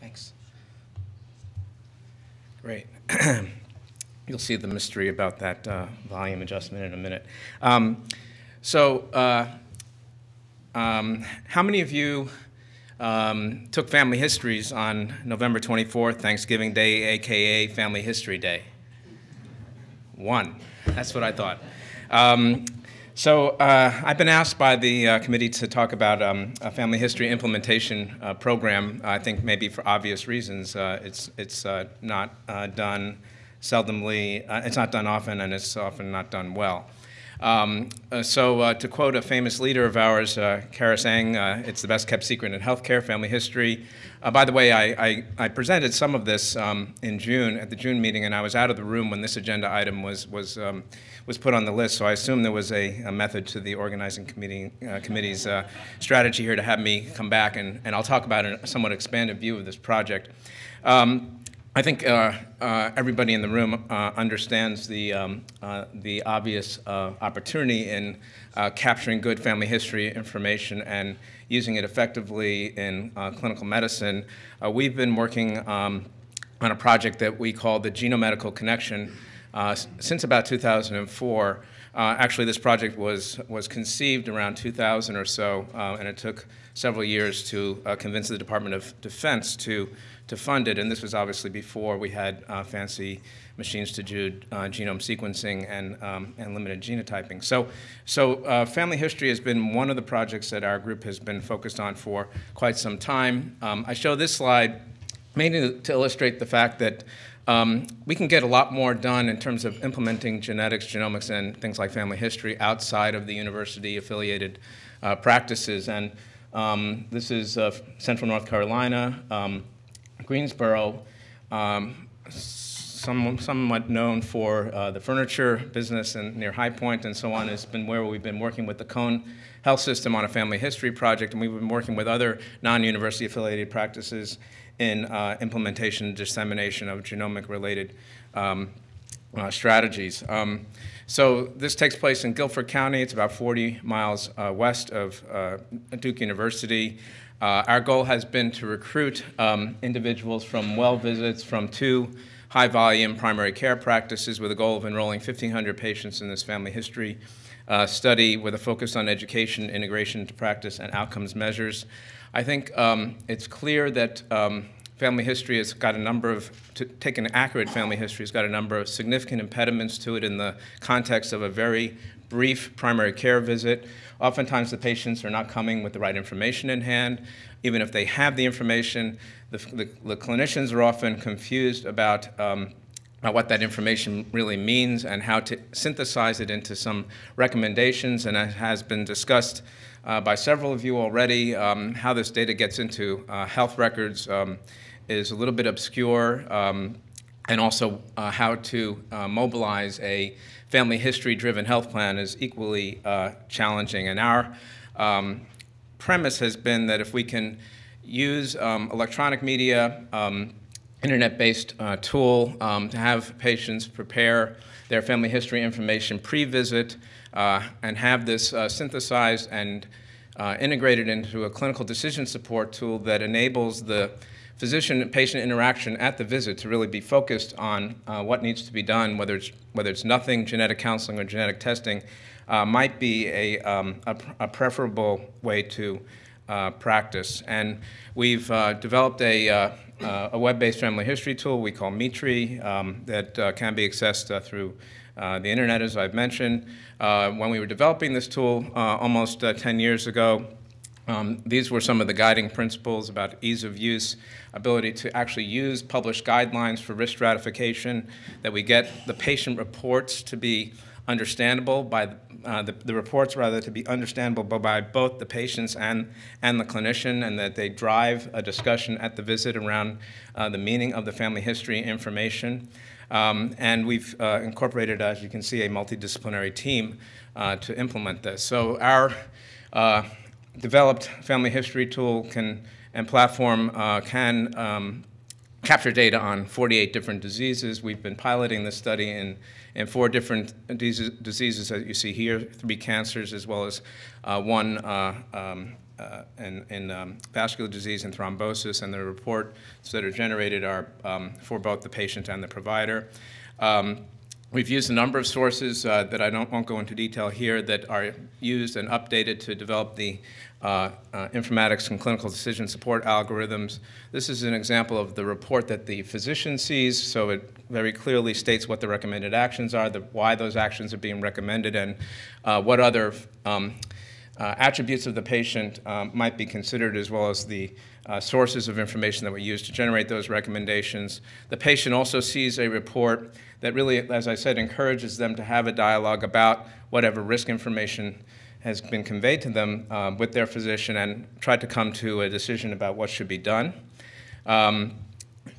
Thanks. Great. You'll see the mystery about that uh, volume adjustment in a minute. Um, so, uh, um, how many of you um, took family histories on November 24th, Thanksgiving Day, aka Family History Day? One. That's what I thought. So uh, I've been asked by the uh, committee to talk about um, a family history implementation uh, program. I think maybe for obvious reasons, uh, it's it's uh, not uh, done seldomly. it's not done often, and it's often not done well. Um, uh, so uh, to quote a famous leader of ours, uh, Charis Eng, uh, it's the best kept secret in healthcare, family history. Uh, by the way, I, I, I, presented some of this um, in June, at the June meeting, and I was out of the room when this agenda item was, was, um, was put on the list, so I assume there was a, a method to the organizing committee, uh, committee's strategy here to have me come back, and, and I'll talk about a somewhat expanded view of this project. Um, I think uh, uh, everybody in the room uh, understands the, um, uh, the obvious uh, opportunity in uh, capturing good family history information and using it effectively in clinical medicine. we've been working um, on a project that we call the Genomedical Connection since about 2004. actually, this project was, was conceived around 2000 or so, and it took several years to convince the Department of Defense to to fund it, and this was obviously before we had uh, fancy machines to do uh, genome sequencing and, um, and limited genotyping. So, so uh, family history has been one of the projects that our group has been focused on for quite some time. Um, I show this slide mainly to illustrate the fact that um, we can get a lot more done in terms of implementing genetics, genomics, and things like family history outside of the university-affiliated uh, practices. And um, this is uh, Central North Carolina. Um, Greensboro, um, some, somewhat known for uh, the furniture business and near High Point and so on, has been where we've been working with the Cone Health System on a family history project, and we've been working with other non-university affiliated practices in uh, implementation and dissemination of genomic-related um, uh, strategies. Um, so this takes place in Guilford County. It's about 40 miles uh, west of uh, Duke University. Uh, our goal has been to recruit um, individuals from well visits from two high volume primary care practices with a goal of enrolling 1,500 patients in this family history uh, study with a focus on education, integration into practice, and outcomes measures. I think um, it's clear that um, family history has got a number of, to take an accurate family history has got a number of significant impediments to it in the context of a very brief primary care visit. Oftentimes the patients are not coming with the right information in hand. Even if they have the information, the, the, the clinicians are often confused about um, what that information really means and how to synthesize it into some recommendations. And it has been discussed uh, by several of you already, um, how this data gets into uh, health records um, is a little bit obscure, um, and also uh, how to uh, mobilize a family history-driven health plan is equally uh, challenging. And our um, premise has been that if we can use um, electronic media, um, internet-based uh, tool um, to have patients prepare their family history information pre-visit uh, and have this uh, synthesized and integrated into a clinical decision support tool that enables the physician-patient interaction at the visit to really be focused on uh, what needs to be done, whether it's, whether it's nothing, genetic counseling, or genetic testing, uh, might be a, um, a, a, preferable way to uh, practice. And we've uh, developed a, uh, uh, a web-based family history tool we call MeTree um, that can be accessed through the internet, as I've mentioned. when we were developing this tool almost 10 years ago, um, these were some of the guiding principles about ease of use, ability to actually use published guidelines for risk stratification, that we get the patient reports to be understandable by uh, the, the, reports rather to be understandable by both the patients and, and the clinician and that they drive a discussion at the visit around uh, the meaning of the family history information. Um, and we've uh, incorporated, as you can see, a multidisciplinary team uh, to implement this. So our uh, developed family history tool can and platform uh, can um, capture data on 48 different diseases. We've been piloting this study in, in four different diseases that you see here, three cancers as well as uh, one uh, um, uh, in, in um, vascular disease and thrombosis, and the reports that are generated are um, for both the patient and the provider. Um, We've used a number of sources uh, that I don't, won't go into detail here that are used and updated to develop the uh, uh, informatics and clinical decision support algorithms. This is an example of the report that the physician sees, so it very clearly states what the recommended actions are, the, why those actions are being recommended, and uh, what other um, uh, attributes of the patient um, might be considered as well as the uh, sources of information that we use to generate those recommendations. The patient also sees a report that really, as I said, encourages them to have a dialogue about whatever risk information has been conveyed to them uh, with their physician and try to come to a decision about what should be done. Um,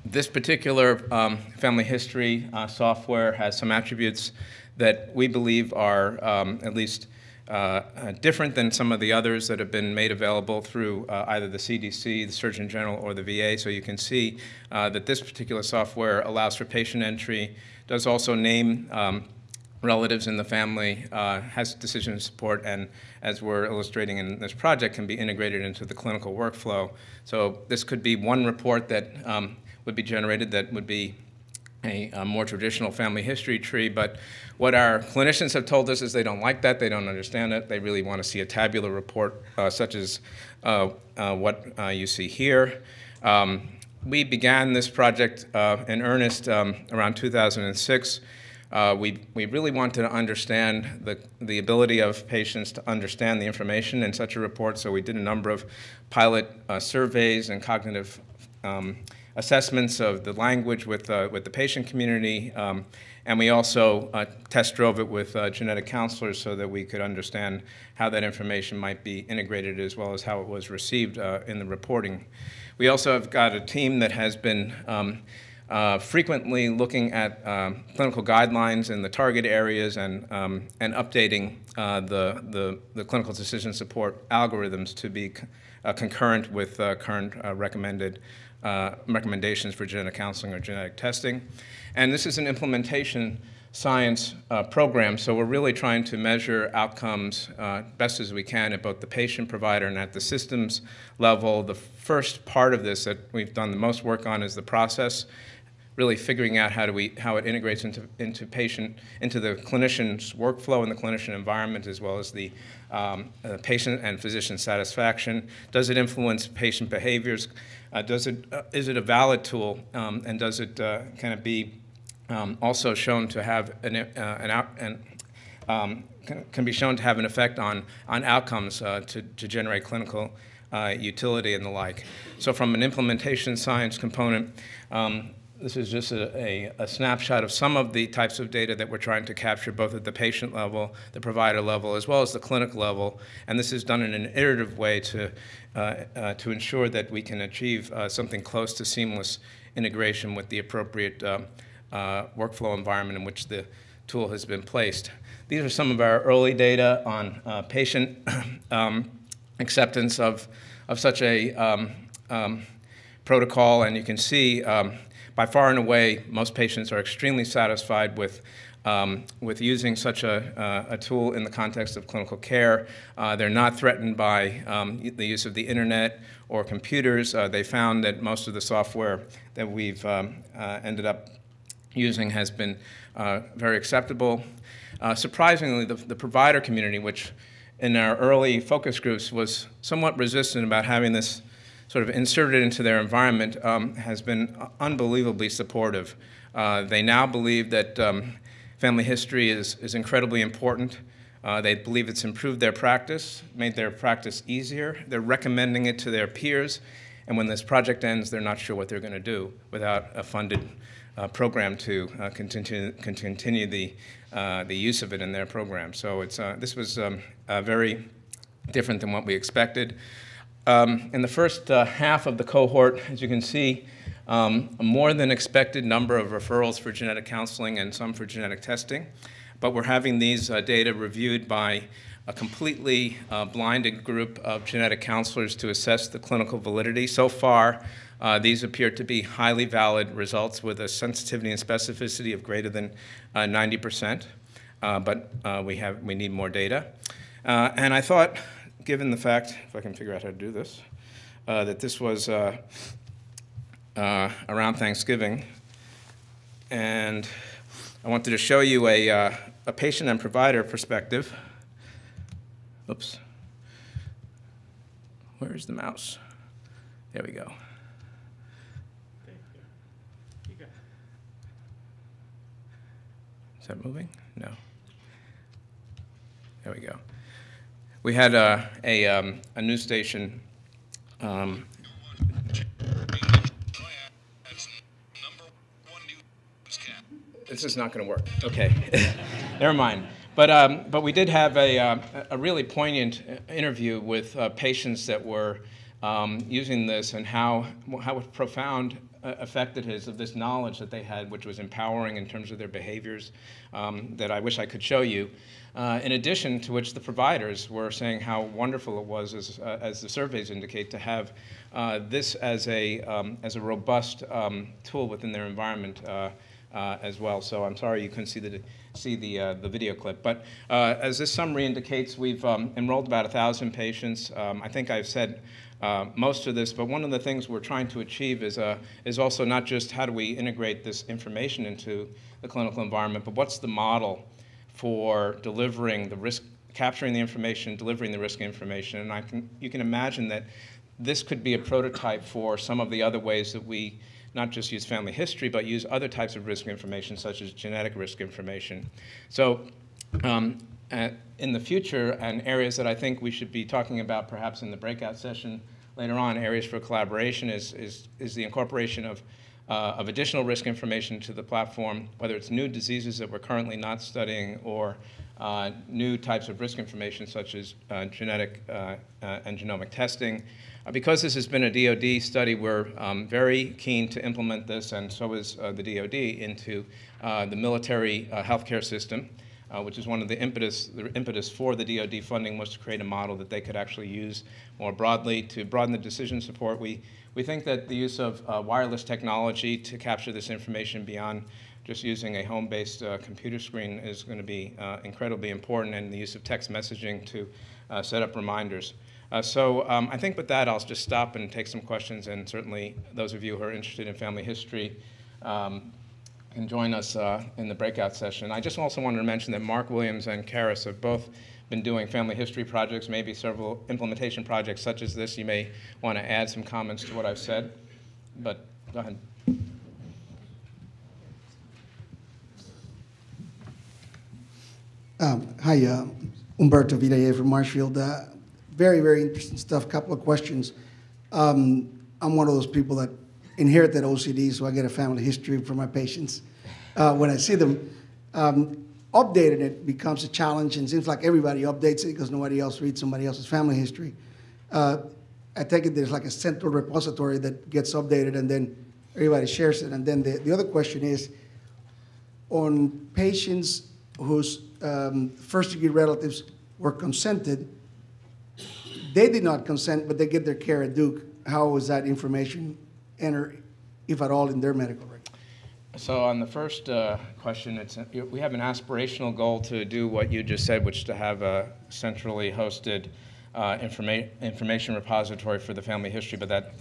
this particular um, family history uh, software has some attributes that we believe are um, at least uh, uh, different than some of the others that have been made available through uh, either the CDC, the Surgeon General, or the VA. So you can see uh, that this particular software allows for patient entry, does also name um, relatives in the family, uh, has decision support, and as we're illustrating in this project, can be integrated into the clinical workflow. So this could be one report that um, would be generated that would be a, a, more traditional family history tree, but what our clinicians have told us is they don't like that, they don't understand it, they really want to see a tabular report uh, such as uh, uh, what uh, you see here. Um, we began this project uh, in earnest um, around 2006. Uh, we, we really wanted to understand the, the ability of patients to understand the information in such a report, so we did a number of pilot surveys and cognitive um, assessments of the language with, uh, with the patient community, um, and we also uh, test drove it with uh, genetic counselors so that we could understand how that information might be integrated as well as how it was received uh, in the reporting. We also have got a team that has been um, uh, frequently looking at um, clinical guidelines in the target areas and, um, and updating uh, the, the, the, clinical decision support algorithms to be uh, concurrent with current recommended uh, recommendations for genetic counseling or genetic testing. And this is an implementation science uh, program, so we're really trying to measure outcomes uh, best as we can at both the patient provider and at the systems level. The first part of this that we've done the most work on is the process really figuring out how do we how it integrates into into patient into the clinician's workflow and the clinician environment as well as the um, uh, patient and physician satisfaction. Does it influence patient behaviors? Uh, does it uh, is it a valid tool um, and does it uh, kind of be um, also shown to have an uh, an out and um, can, can, be shown to have an effect on on outcomes uh, to to generate clinical utility and the like. So from an implementation science component. Um, this is just a, a, a, snapshot of some of the types of data that we're trying to capture both at the patient level, the provider level, as well as the clinic level. And this is done in an iterative way to, uh, uh, to ensure that we can achieve uh, something close to seamless integration with the appropriate uh, uh, workflow environment in which the tool has been placed. These are some of our early data on uh, patient um, acceptance of, of such a um, um, protocol, and you can see um, by far and away, most patients are extremely satisfied with um, with using such a, uh, a, tool in the context of clinical care. Uh, they're not threatened by um, the use of the internet or computers. Uh, they found that most of the software that we've um, uh, ended up using has been uh, very acceptable. Uh, surprisingly, the, the provider community, which in our early focus groups was somewhat resistant about having this sort of inserted into their environment um, has been unbelievably supportive. Uh, they now believe that um, family history is, is incredibly important. Uh, they believe it's improved their practice, made their practice easier. They're recommending it to their peers. And when this project ends, they're not sure what they're going to do without a funded uh, program to uh, continue, continue the, uh, the use of it in their program. So it's, uh, this was um, very different than what we expected. Um, in the first uh, half of the cohort, as you can see, um, a more than expected number of referrals for genetic counseling and some for genetic testing. But we're having these uh, data reviewed by a completely uh, blinded group of genetic counselors to assess the clinical validity. So far, uh, these appear to be highly valid results with a sensitivity and specificity of greater than 90%, uh, uh, but we, have, we need more data. and I thought given the fact, if I can figure out how to do this, uh, that this was uh, uh, around Thanksgiving, and I wanted to show you a, uh, a patient and provider perspective. Oops. Where's the mouse? There we go. Is that moving? No. There we go. We had uh, a, um, a news station. Um, this is not going to work. Okay, never mind. But, um, but we did have a, uh, a really poignant interview with uh, patients that were um, using this and how, how profound effect it is of this knowledge that they had, which was empowering in terms of their behaviors um, that I wish I could show you. Uh, in addition to which the providers were saying how wonderful it was, as, uh, as the surveys indicate, to have uh, this as a, um, as a robust um, tool within their environment uh, uh, as well. So I'm sorry you couldn't see the, see the, uh, the video clip. But as this summary indicates, we've um, enrolled about 1,000 patients. Um, I think I've said uh, most of this, but one of the things we're trying to achieve is, uh, is also not just how do we integrate this information into the clinical environment, but what's the model for delivering the risk, capturing the information, delivering the risk information. And I can, you can imagine that this could be a prototype for some of the other ways that we not just use family history, but use other types of risk information, such as genetic risk information. So um, uh, in the future, and areas that I think we should be talking about perhaps in the breakout session later on, areas for collaboration is, is, is the incorporation of, uh, of additional risk information to the platform, whether it's new diseases that we're currently not studying or uh, new types of risk information such as uh, genetic uh, uh, and genomic testing, uh, because this has been a DoD study, we're um, very keen to implement this, and so is the DoD, into the military healthcare system, uh, which is one of the impetus, the impetus for the DoD funding was to create a model that they could actually use more broadly to broaden the decision support. We, we think that the use of uh, wireless technology to capture this information beyond just using a home-based computer screen is going to be incredibly important, and the use of text messaging to set up reminders. Uh, so um, I think with that, I'll just stop and take some questions, and certainly those of you who are interested in family history um, can join us uh, in the breakout session. I just also wanted to mention that Mark Williams and Charis have both been doing family history projects, maybe several implementation projects such as this. You may want to add some comments to what I've said, but go ahead. Um, hi, uh, Humberto Vidaillet from Marshfield. Uh, very, very interesting stuff. Couple of questions. Um, I'm one of those people that inherit that OCD, so I get a family history for my patients. Uh, when I see them, um, updating it becomes a challenge, and seems like everybody updates it because nobody else reads somebody else's family history. Uh, I take it there's like a central repository that gets updated, and then everybody shares it. And then the, the other question is, on patients whose um, first-degree relatives were consented, they did not consent, but they get their care at Duke. How was that information entered, if at all, in their medical record? So on the first uh, question, it's, we have an aspirational goal to do what you just said, which is to have a centrally hosted uh, informa information repository for the family history, but that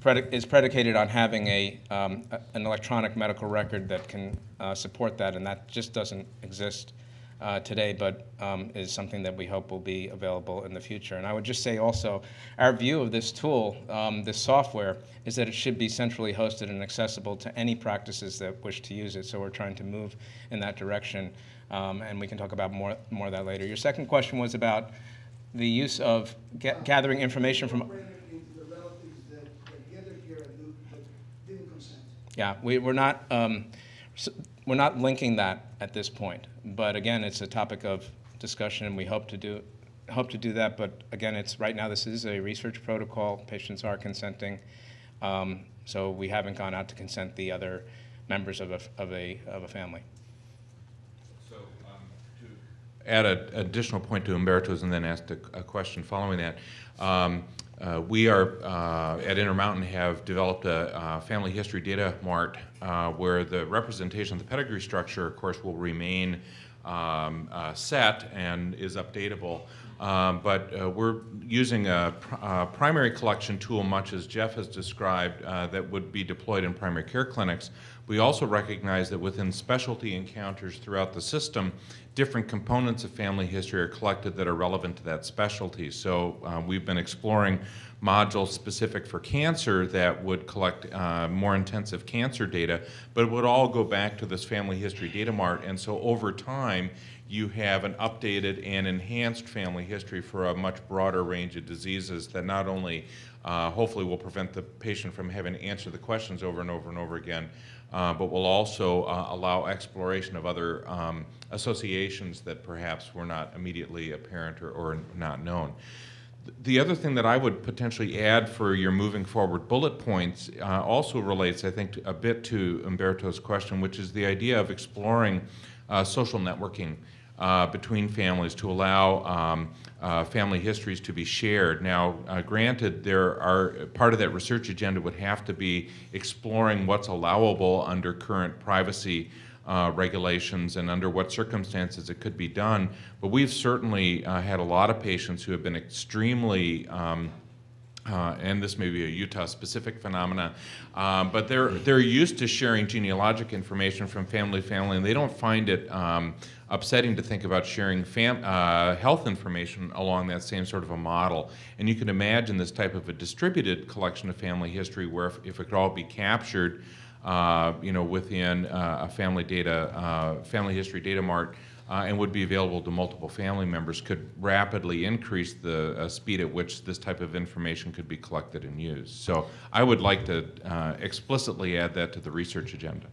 predi is predicated on having a, um, an electronic medical record that can uh, support that, and that just doesn't exist uh, today, but um, is something that we hope will be available in the future. And I would just say also, our view of this tool, um, this software, is that it should be centrally hosted and accessible to any practices that wish to use it. So we're trying to move in that direction, um, and we can talk about more, more of that later. Your second question was about the use of gathering information from. Yeah, we, we're not. Um, so we're not linking that at this point, but again, it's a topic of discussion, and we hope to do hope to do that. But again, it's right now this is a research protocol. Patients are consenting, um, so we haven't gone out to consent the other members of a of a of a family. So um, to add an additional point to Humberto's, and then ask a, a question following that. Um, uh, we are uh, at Intermountain have developed a uh, family history data mart uh, where the representation of the pedigree structure, of course, will remain um, uh, set and is updatable. Um, But uh, we're using a pr- primary collection tool, much as Jeff has described, that would be deployed in primary care clinics. We also recognize that within specialty encounters throughout the system, different components of family history are collected that are relevant to that specialty. So uh, we've been exploring modules specific for cancer that would collect uh, more intensive cancer data, but it would all go back to this family history data mart. And so over time, you have an updated and enhanced family history for a much broader range of diseases that not only uh, hopefully will prevent the patient from having to answer the questions over and over and over again, uh, but will also uh, allow exploration of other um, associations that perhaps were not immediately apparent or, or not known. The other thing that I would potentially add for your moving forward bullet points uh, also relates, I think, a bit to Humberto's question, which is the idea of exploring uh, social networking uh, between families to allow um, uh, family histories to be shared. Now, uh, granted, there are part of that research agenda would have to be exploring what's allowable under current privacy uh, regulations and under what circumstances it could be done. But we've certainly uh, had a lot of patients who have been extremely um, uh, and this may be a Utah-specific phenomena, um, but they're they're used to sharing genealogic information from family to family, and they don't find it um, upsetting to think about sharing uh, health information along that same sort of a model. And you can imagine this type of a distributed collection of family history, where if, if it could all be captured, uh, you know, within uh, a family data, uh, family history data mart uh, and would be available to multiple family members could rapidly increase the uh, speed at which this type of information could be collected and used. So I would like to uh, explicitly add that to the research agenda.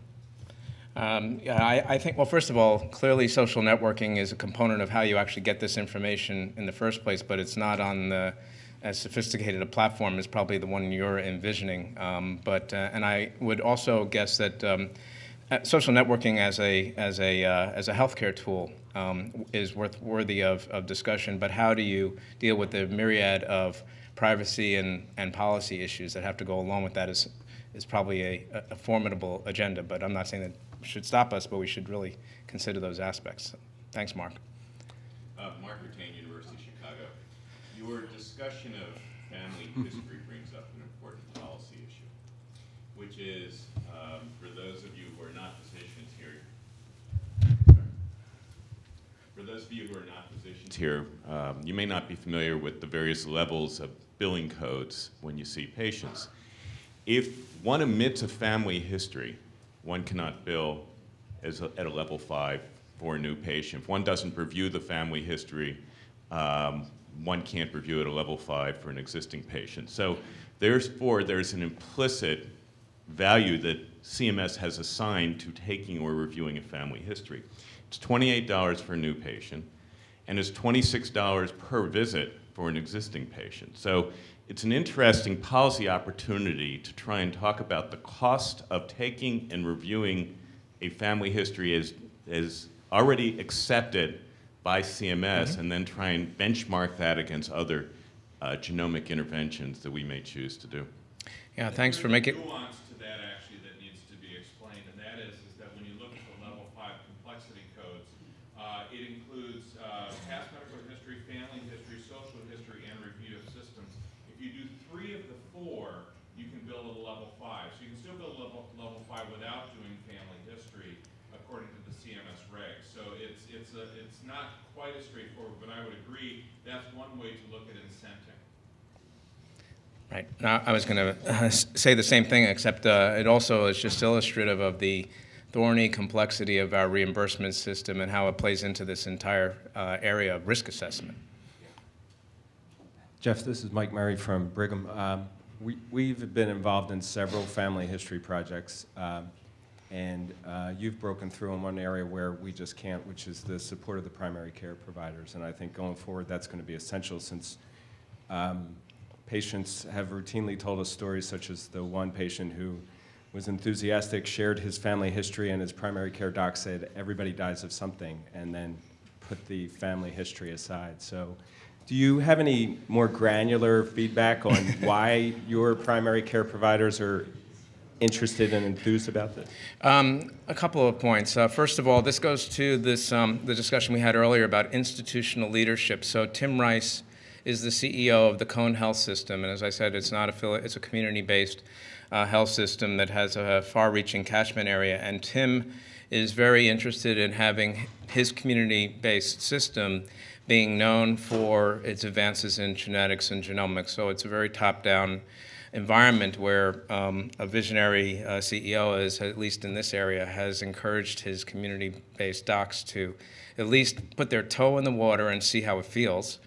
Um, yeah, I, I think, well, first of all, clearly social networking is a component of how you actually get this information in the first place, but it's not on the, as sophisticated a platform as probably the one you're envisioning. Um, but, uh, and I would also guess that um, uh, social networking as a, as a, uh, as a healthcare tool um, is worth, worthy of, of discussion, but how do you deal with the myriad of privacy and, and policy issues that have to go along with that is, is probably a, a formidable agenda, but I'm not saying that should stop us, but we should really consider those aspects. Thanks, Mark. Uh, Mark Ratain, University of Chicago. Your discussion of family history brings up an important policy issue, which is, um, for those of you who are not physicians here, sorry. for those of you who are not physicians here, um, you may not be familiar with the various levels of billing codes when you see patients. If one omits a family history, one cannot bill as a, at a level five for a new patient. If one doesn't review the family history, um, one can't review at a level five for an existing patient. So therefore, there's an implicit value that CMS has assigned to taking or reviewing a family history. It's $28 for a new patient, and it's $26 per visit for an existing patient. So it's an interesting policy opportunity to try and talk about the cost of taking and reviewing a family history as, as already accepted by CMS and then try and benchmark that against other uh, genomic interventions that we may choose to do. Yeah, thanks for There's a making. nuance to that actually that needs to be explained, and that is, is that when you look at the level five complexity codes, uh, it includes uh, past medical history, family history, social history, and review of systems. If you do three of the four, you can build a level five. So you can still build a level, level five without doing family history according to the CMS regs. So it's, it's, a, it's not quite as straightforward, but I would agree that's one way to look at incenting. Right. Now, I was going to say the same thing, except uh, it also is just illustrative of the thorny complexity of our reimbursement system and how it plays into this entire uh, area of risk assessment. Jeff, this is Mike Murray from Brigham. Um, we, we've been involved in several family history projects, um, and uh, you've broken through in one area where we just can't, which is the support of the primary care providers. And I think going forward, that's going to be essential since um, patients have routinely told us stories such as the one patient who was enthusiastic, shared his family history, and his primary care doc said, everybody dies of something, and then put the family history aside. So do you have any more granular feedback on why your primary care providers are interested and enthused about this? Um, a couple of points. Uh, first of all, this goes to this um, the discussion we had earlier about institutional leadership. So Tim Rice is the CEO of the Cone Health System, and as I said, it's not affiliate; it's a community-based uh, health system that has a far-reaching catchment area. And Tim is very interested in having his community-based system being known for its advances in genetics and genomics. So it's a very top-down environment where um, a visionary uh, CEO is, at least in this area, has encouraged his community-based docs to at least put their toe in the water and see how it feels.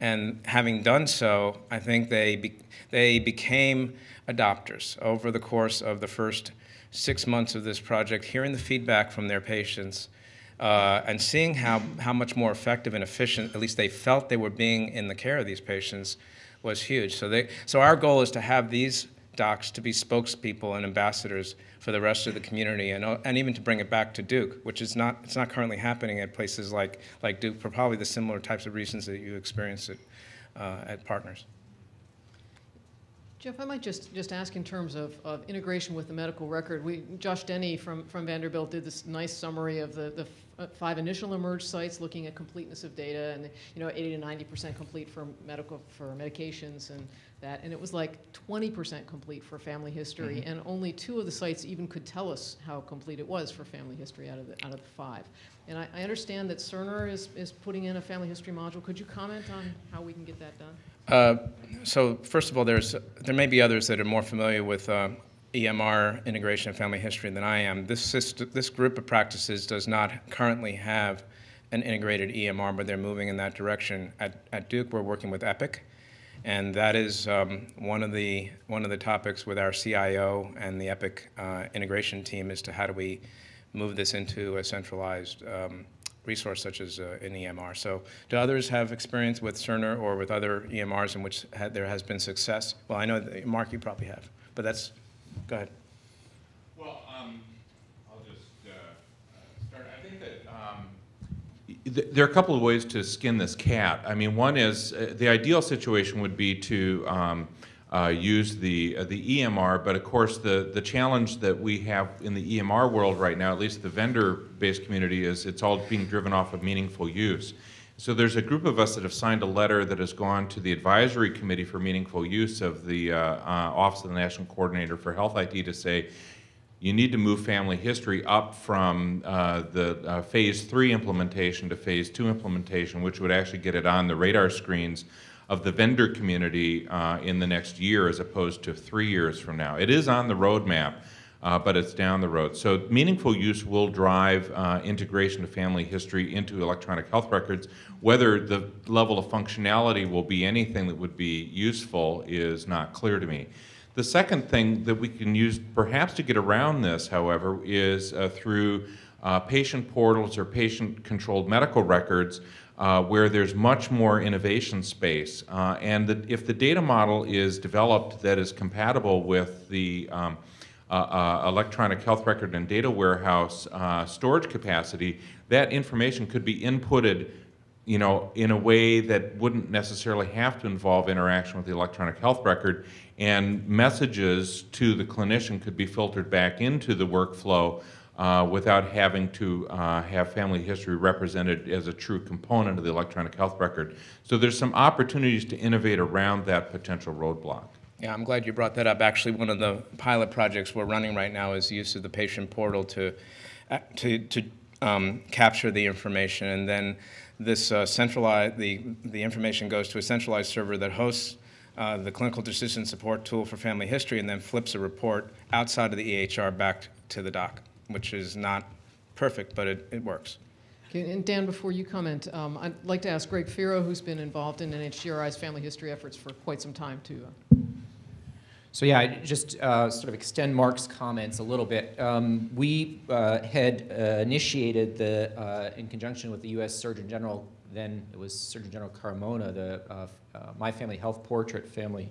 And having done so, I think they, be, they became adopters over the course of the first six months of this project, hearing the feedback from their patients uh, and seeing how, how much more effective and efficient, at least they felt they were being in the care of these patients, was huge. So, they, so our goal is to have these docs to be spokespeople and ambassadors for the rest of the community and, and even to bring it back to Duke, which is not, it's not currently happening at places like, like Duke for probably the similar types of reasons that you experience it uh, at Partners. Jeff, I might just, just ask in terms of, of integration with the medical record. We, Josh Denny from, from Vanderbilt did this nice summary of the, the five initial eMERGE sites looking at completeness of data and, you know, 80 to 90% complete for medical, for medications and that. And it was like 20% complete for family history. Mm-hmm. And only two of the sites even could tell us how complete it was for family history out of the, out of the five. And I, I understand that Cerner is, is putting in a family history module. Could you comment on how we can get that done? Uh, so first of all, there's, there may be others that are more familiar with uh, EMR integration and family history than I am. This, system, this group of practices does not currently have an integrated EMR, but they're moving in that direction. At, at Duke, we're working with Epic, and that is um, one of the one of the topics with our CIO and the Epic uh, integration team as to how do we move this into a centralized um, resource such as uh, an EMR. So do others have experience with Cerner or with other EMRs in which ha there has been success? Well, I know, that, Mark, you probably have, but that's, go ahead. Well, um, I'll just uh, start. I think that um, th- there are a couple of ways to skin this cat. I mean, one is uh, the ideal situation would be to um, uh, use the uh, the EMR, but of course the the challenge that we have in the EMR world right now, at least the vendor-based community, is it's all being driven off of meaningful use. So there's a group of us that have signed a letter that has gone to the advisory committee for meaningful use of the uh, uh, Office of the National Coordinator for Health IT to say, you need to move family history up from uh, the uh, phase three implementation to phase two implementation, which would actually get it on the radar screens of the vendor community uh, in the next year as opposed to three years from now. It is on the roadmap, uh, but it's down the road. So meaningful use will drive uh, integration of family history into electronic health records. Whether the level of functionality will be anything that would be useful is not clear to me. The second thing that we can use perhaps to get around this, however, is uh, through uh, patient portals or patient-controlled medical records uh, where there's much more innovation space. Uh, and the, if the data model is developed that is compatible with the um, uh, uh, electronic health record and data warehouse uh, storage capacity, that information could be inputted you know, in a way that wouldn't necessarily have to involve interaction with the electronic health record, and messages to the clinician could be filtered back into the workflow uh, without having to uh, have family history represented as a true component of the electronic health record. So there's some opportunities to innovate around that potential roadblock. Yeah, I'm glad you brought that up. Actually, one of the pilot projects we're running right now is use of the patient portal to, uh, to, to um, capture the information, and then this uh, centralized, the, the information goes to a centralized server that hosts uh, the clinical decision support tool for family history and then flips a report outside of the EHR back to the doc, which is not perfect, but it, it works. Okay, and Dan, before you comment, um, I'd like to ask Greg Feero, who's been involved in NHGRI's family history efforts for quite some time, to. Uh, So yeah, just uh, sort of extend Mark's comments a little bit. Um, we uh, had uh, initiated the, uh, in conjunction with the U.S. Surgeon General, then it was Surgeon General Carmona, the uh, uh, My Family Health Portrait Family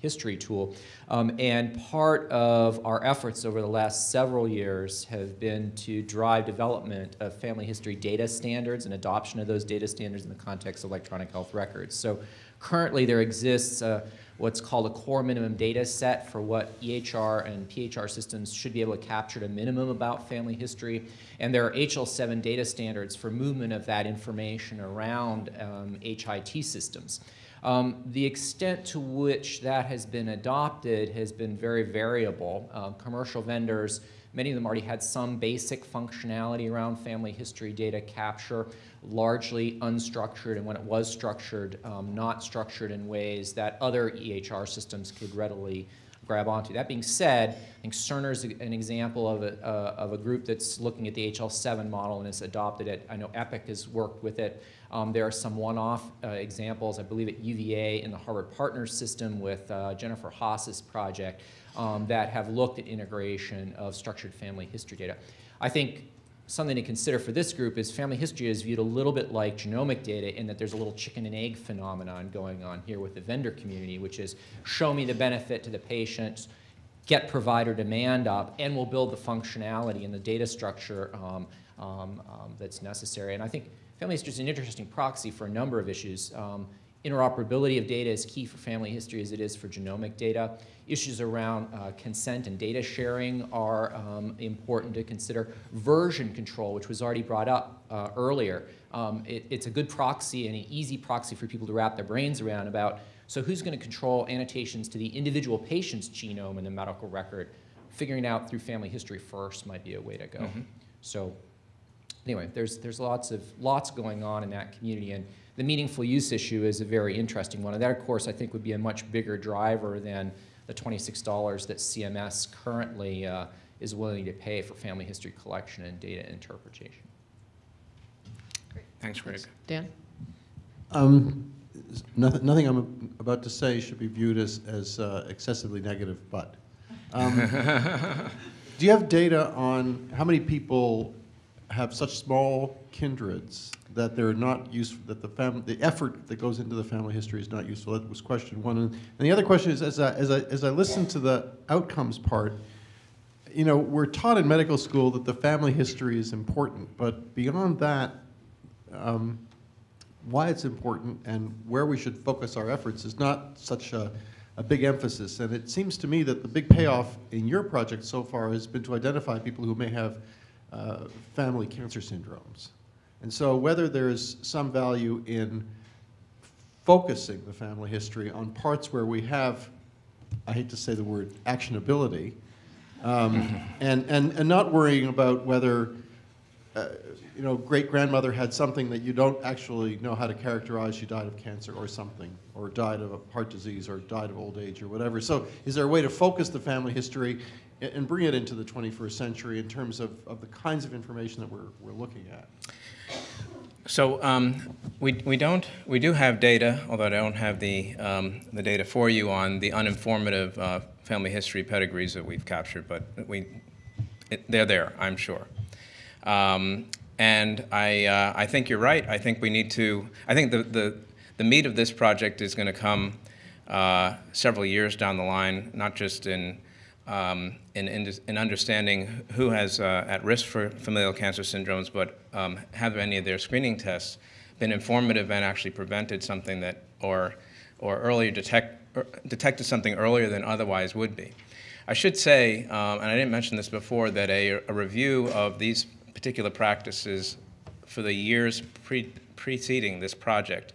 History tool. Um, and part of our efforts over the last several years have been to drive development of family history data standards and adoption of those data standards in the context of electronic health records. So Currently, there exists uh, what's called a core minimum data set for what EHR and PHR systems should be able to capture at a minimum about family history. And there are HL7 data standards for movement of that information around um, HIT systems. Um, the extent to which that has been adopted has been very variable. Um, commercial vendors, many of them already had some basic functionality around family history data capture, largely unstructured, and when it was structured, um, not structured in ways that other EHR systems could readily grab onto. That being said, I think Cerner is an example of a, uh, of a group that's looking at the HL7 model and has adopted it. I know Epic has worked with it. Um, there are some one-off uh, examples, I believe at UVA in the Harvard Partners system with uh, Jennifer Haas's project um, that have looked at integration of structured family history data. I think something to consider for this group is family history is viewed a little bit like genomic data in that there's a little chicken and egg phenomenon going on here with the vendor community, which is show me the benefit to the patient, get provider demand up, and we'll build the functionality and the data structure um, um, um, that's necessary. And I think family history is an interesting proxy for a number of issues. Um, interoperability of data is key for family history as it is for genomic data. Issues around uh, consent and data sharing are um, important to consider. Version control, which was already brought up uh, earlier, um, it, it's a good proxy and an easy proxy for people to wrap their brains around about, so who's going to control annotations to the individual patient's genome in the medical record? Figuring out through family history first might be a way to go. So anyway, there's, there's lots, of, lots going on in that community, and the meaningful use issue is a very interesting one. And that, of course, I think would be a much bigger driver than the $26 that CMS currently uh, is willing to pay for family history collection and data interpretation. Great. Thanks, Greg. Dan? Um, nothing, nothing I'm about to say should be viewed as, as uh, excessively negative, but. Um, do you have data on how many people have such small kindreds that they're not useful, that the fam, the effort that goes into the family history is not useful? That was question one. And, the other question is, as I, as, I, as I listen to the outcomes part, you know, we're taught in medical school that the family history is important, but beyond that, um, why it's important and where we should focus our efforts is not such a, a big emphasis. And it seems to me that the big payoff in your project so far has been to identify people who may have uh, family cancer syndromes. And so whether there's some value in focusing the family history on parts where we have, I hate to say the word actionability, um, and, and, and not worrying about whether uh, you know, great grandmother had something that you don't actually know how to characterize. She died of cancer or something, or died of a heart disease, or died of old age, or whatever. So, is there a way to focus the family history and, bring it into the 21st century in terms of, of the kinds of information that we're, we're looking at? So um, we, we don't, we do have data, although I don't have the, um, the data for you on the uninformative uh, family history pedigrees that we've captured, but we, it, they're there, I'm sure. Um, and I, uh, I think you're right. I think we need to, I think the, the, the meat of this project is going to come uh, several years down the line, not just in, um, in, in, in, understanding who has uh, at risk for familial cancer syndromes, but um, have any of their screening tests been informative and actually prevented something that, or, or earlier detect, er, detected something earlier than otherwise would be. I should say, um, and I didn't mention this before, that a, a review of these particular practices for the years pre preceding this project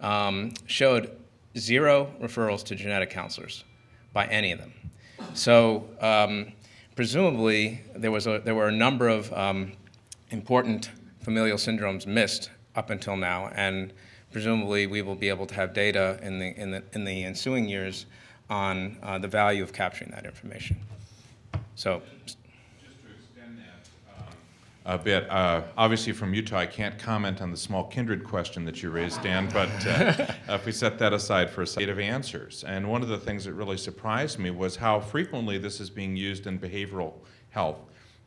um, showed zero referrals to genetic counselors by any of them. So um, presumably there, was a, there were a number of um, important familial syndromes missed up until now, and presumably we will be able to have data in the, in the, in the ensuing years on uh, the value of capturing that information. So a bit. Uh, obviously, from Utah, I can't comment on the small kindred question that you raised, Dan, but uh, if we set that aside for a set of answers. And one of the things that really surprised me was how frequently this is being used in behavioral health.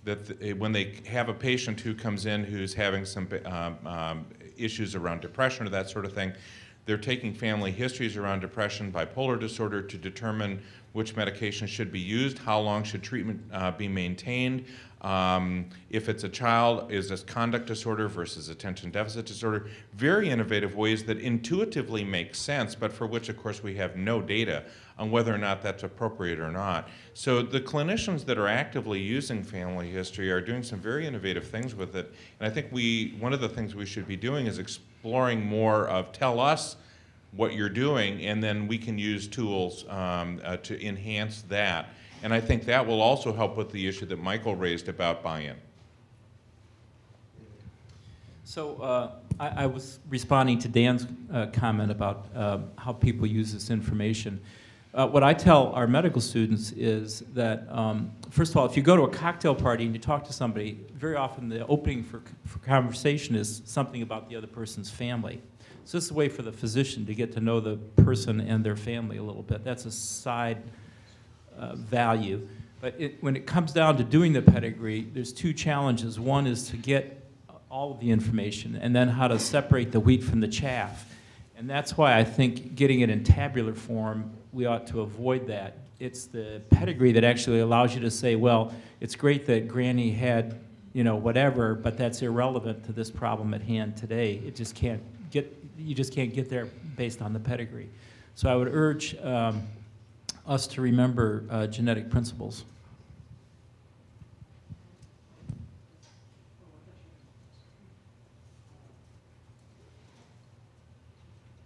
That the, when they have a patient who comes in who's having some um, um, issues around depression or that sort of thing, They're taking family histories around depression, bipolar disorder to determine which medication should be used, how long should treatment uh, be maintained. Um, if it's a child, is this conduct disorder versus attention deficit disorder? Very innovative ways that intuitively make sense, but for which, of course, we have no data on whether or not that's appropriate or not. So the clinicians that are actively using family history are doing some very innovative things with it. And I think we, one of the things we should be doing is exploring more of tell us what you're doing, and then we can use tools um, uh, to enhance that. And I think that will also help with the issue that Michael raised about buy-in. So uh, I, I was responding to Dan's uh, comment about uh, how people use this information. Uh, what I tell our medical students is that, um, first of all, if you go to a cocktail party and you talk to somebody, very often the opening for, for conversation is something about the other person's family. So this is a way for the physician to get to know the person and their family a little bit. That's a side uh, value. But it, when it comes down to doing the pedigree, there's two challenges. One is to get all of the information, and then how to separate the wheat from the chaff. And that's why I think getting it in tabular form, we ought to avoid that. It's the pedigree that actually allows you to say, well, it's great that Granny had, you know, whatever, but that's irrelevant to this problem at hand today. It just can't get, you just can't get there based on the pedigree. So I would urge um, us to remember uh, genetic principles.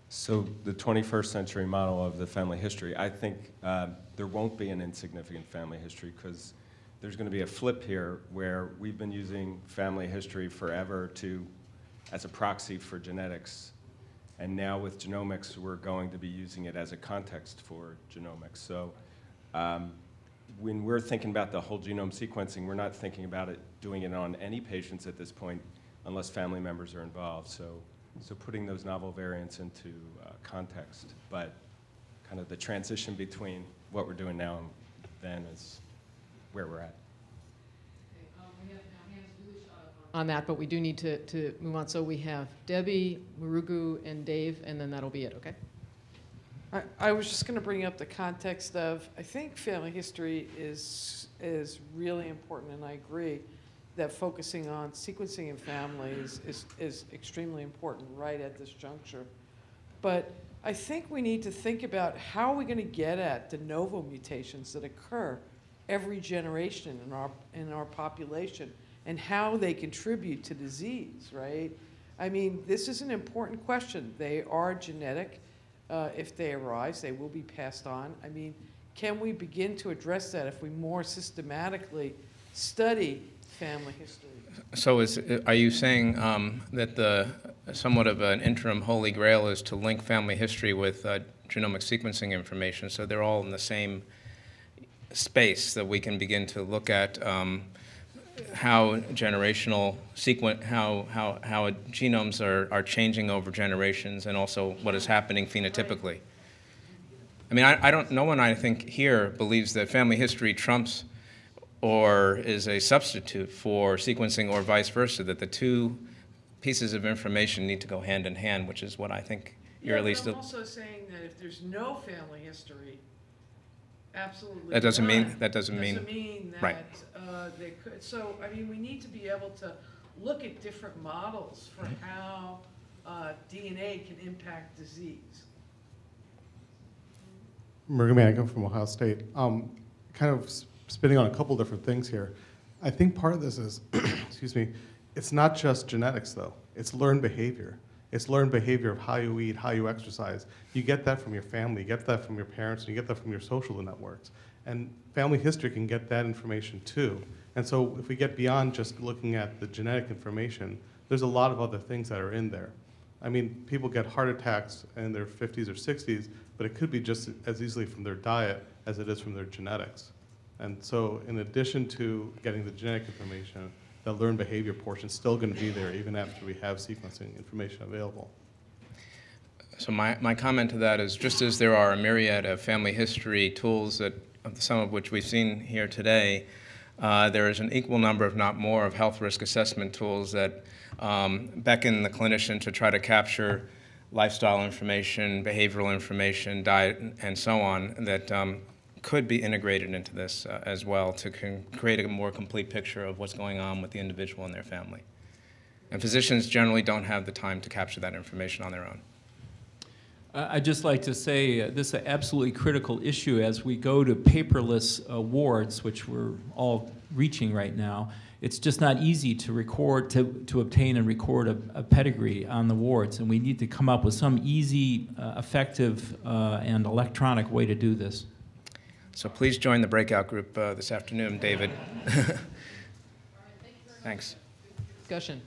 So the 21st century model of the family history, I think uh, there won't be an insignificant family history because there's going to be a flip here where we've been using family history forever to, as a proxy for genetics. And now with genomics, we're going to be using it as a context for genomics. So um, when we're thinking about the whole genome sequencing, we're not thinking about it doing it on any patients at this point unless family members are involved. So so putting those novel variants into uh, context, but kind of the transition between what we're doing now and then is where we're at. On that, but we do need to, to move on. So we have Debbie, Marugu, and Dave, and then that'll be it, okay? I, I was just going to bring up the context of, I think family history is, is really important, and I agree that focusing on sequencing in families is, is extremely important right at this juncture. But I think we need to think about how are we going to get at de novo mutations that occur every generation in our, in our population and how they contribute to disease, right? I mean, this is an important question. They are genetic. Uh, if they arise, they will be passed on. I mean, can we begin to address that if we more systematically study family history. So is, are you saying um, that the, somewhat of an interim holy grail is to link family history with uh, genomic sequencing information, so they're all in the same space that we can begin to look at um, how generational sequence, how, how, how genomes are, are changing over generations and also what is happening phenotypically. I mean, I, I don't, no one I think here believes that family history trumps or is a substitute for sequencing or vice versa, that the two pieces of information need to go hand in hand, which is what I think you're yeah, at least. I'm also saying that if there's no family history, absolutely. That doesn't none, mean that doesn't, mean, doesn't mean that right. uh, they could. So I mean, we need to be able to look at different models for Mm-hmm. how uh, DNA can impact disease. Murray I come from Ohio State. Um, kind of spinning on a couple different things here. I think part of this is, excuse me, it's not just genetics though. It's learned behavior. It's learned behavior of how you eat, how you exercise. You get that from your family, you get that from your parents, and you get that from your social networks. And family history can get that information too. And so if we get beyond just looking at the genetic information, there's a lot of other things that are in there. I mean, people get heart attacks in their 50s or 60s, but it could be just as easily from their diet as it is from their genetics. And so in addition to getting the genetic information, the learned behavior portion is still going to be there even after we have sequencing information available. So my, my comment to that is just as there are a myriad of family history tools that some of which we've seen here today, uh, there is an equal number, if not more, of health risk assessment tools that um, beckon the clinician to try to capture lifestyle information, behavioral information, diet, and so on that um, could be integrated into this uh, as well to create a more complete picture of what's going on with the individual and their family. And physicians generally don't have the time to capture that information on their own. I- I'd just like to say uh, this is an absolutely critical issue as we go to paperless uh, wards, which we're all reaching right now. It's just not easy to record, to, to obtain and record a, a pedigree on the wards, and we need to come up with some easy, uh, effective, uh, and electronic way to do this. So please join the breakout group uh, this afternoon, David. Thanks. Discussion.